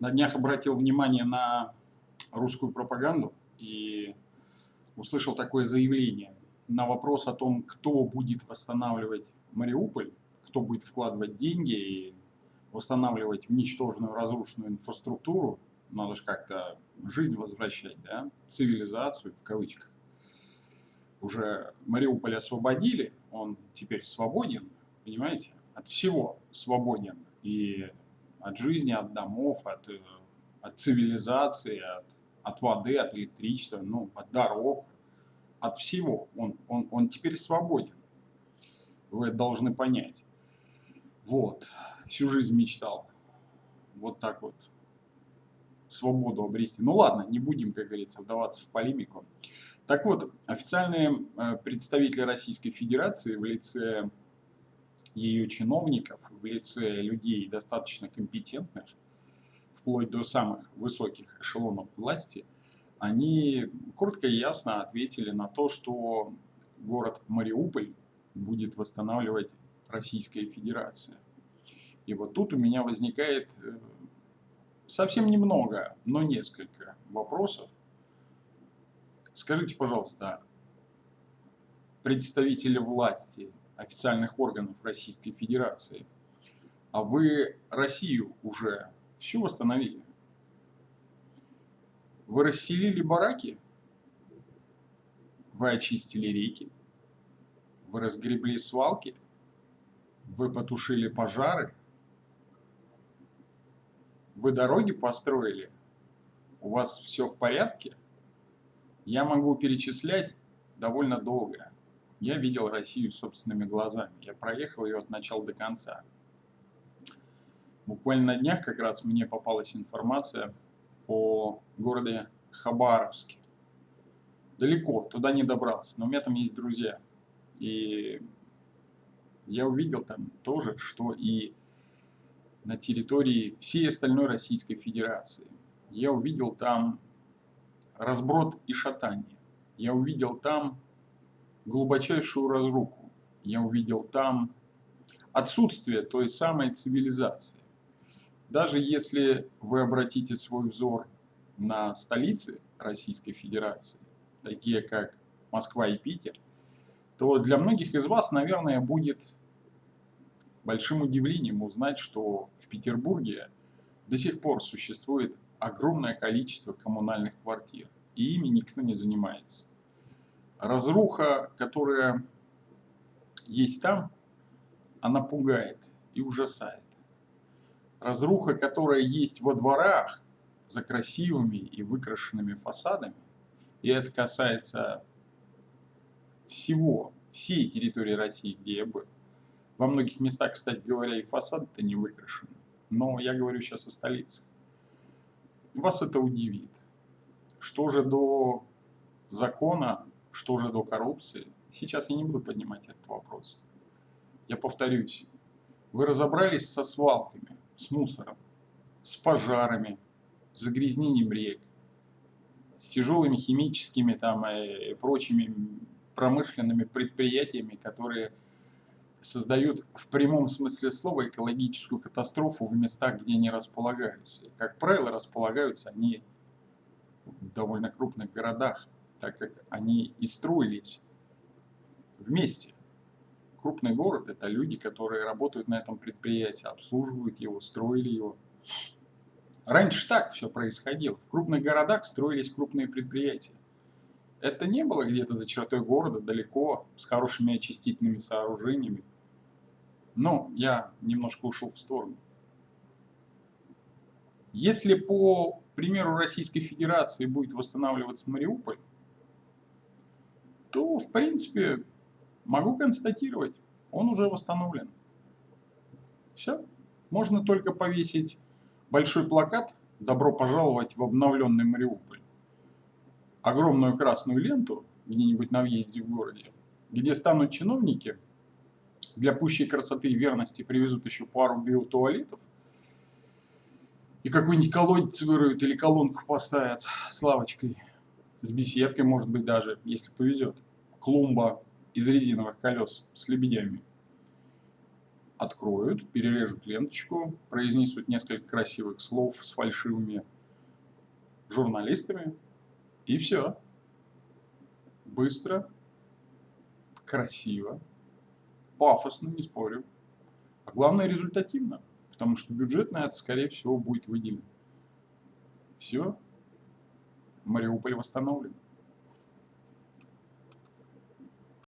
на днях обратил внимание на русскую пропаганду и услышал такое заявление на вопрос о том, кто будет восстанавливать Мариуполь, кто будет вкладывать деньги и восстанавливать уничтоженную, разрушенную инфраструктуру, надо же как-то жизнь возвращать, да, цивилизацию в кавычках. Уже Мариуполь освободили, он теперь свободен, понимаете, от всего свободен. И от жизни, от домов, от, э, от цивилизации, от, от воды, от электричества, ну, от дорог, от всего. Он, он, он теперь свободен. Вы это должны понять. Вот. Всю жизнь мечтал. Вот так вот. Свободу обрести. Ну ладно, не будем, как говорится, вдаваться в полемику. Так вот, официальные э, представители Российской Федерации в лице ее чиновников в лице людей достаточно компетентных, вплоть до самых высоких эшелонов власти, они коротко и ясно ответили на то, что город Мариуполь будет восстанавливать Российская Федерация. И вот тут у меня возникает э, совсем немного, но несколько вопросов. Скажите, пожалуйста, представители власти официальных органов Российской Федерации. А вы Россию уже всю восстановили? Вы расселили бараки? Вы очистили реки? Вы разгребли свалки? Вы потушили пожары? Вы дороги построили? У вас все в порядке? Я могу перечислять довольно долго. Я видел Россию собственными глазами. Я проехал ее от начала до конца. Буквально на днях как раз мне попалась информация о городе Хабаровске. Далеко, туда не добрался, но у меня там есть друзья. И я увидел там тоже, что и на территории всей остальной Российской Федерации. Я увидел там разброд и шатание. Я увидел там глубочайшую разруху. Я увидел там отсутствие той самой цивилизации. Даже если вы обратите свой взор на столицы Российской Федерации, такие как Москва и Питер, то для многих из вас, наверное, будет большим удивлением узнать, что в Петербурге до сих пор существует огромное количество коммунальных квартир, и ими никто не занимается разруха, которая есть там, она пугает и ужасает. Разруха, которая есть во дворах, за красивыми и выкрашенными фасадами, и это касается всего, всей территории России, где я был. Во многих местах, кстати говоря, и фасады-то не выкрашены. Но я говорю сейчас о столице. Вас это удивит. Что же до закона что же до коррупции? Сейчас я не буду поднимать этот вопрос. Я повторюсь. Вы разобрались со свалками, с мусором, с пожарами, с загрязнением рек, с тяжелыми химическими там, и прочими промышленными предприятиями, которые создают в прямом смысле слова экологическую катастрофу в местах, где они располагаются. И, как правило, располагаются они в довольно крупных городах так как они и строились вместе. Крупный город – это люди, которые работают на этом предприятии, обслуживают его, строили его. Раньше так все происходило. В крупных городах строились крупные предприятия. Это не было где-то за чертой города, далеко, с хорошими очистительными сооружениями. Но я немножко ушел в сторону. Если по примеру Российской Федерации будет восстанавливаться Мариуполь, то, в принципе, могу констатировать, он уже восстановлен. Все. Можно только повесить большой плакат «Добро пожаловать в обновленный Мариуполь». Огромную красную ленту где-нибудь на въезде в городе, где станут чиновники, для пущей красоты и верности привезут еще пару биотуалетов, и какой-нибудь колодец выроют или колонку поставят с лавочкой – с беседкой, может быть, даже, если повезет. Клумба из резиновых колес с лебедями. откроют, перережут ленточку, произнесут несколько красивых слов с фальшивыми журналистами, и все. Быстро, красиво, пафосно, не спорю. А главное результативно, потому что бюджет на это, скорее всего, будет выделен. Все, Мариуполь восстановлен.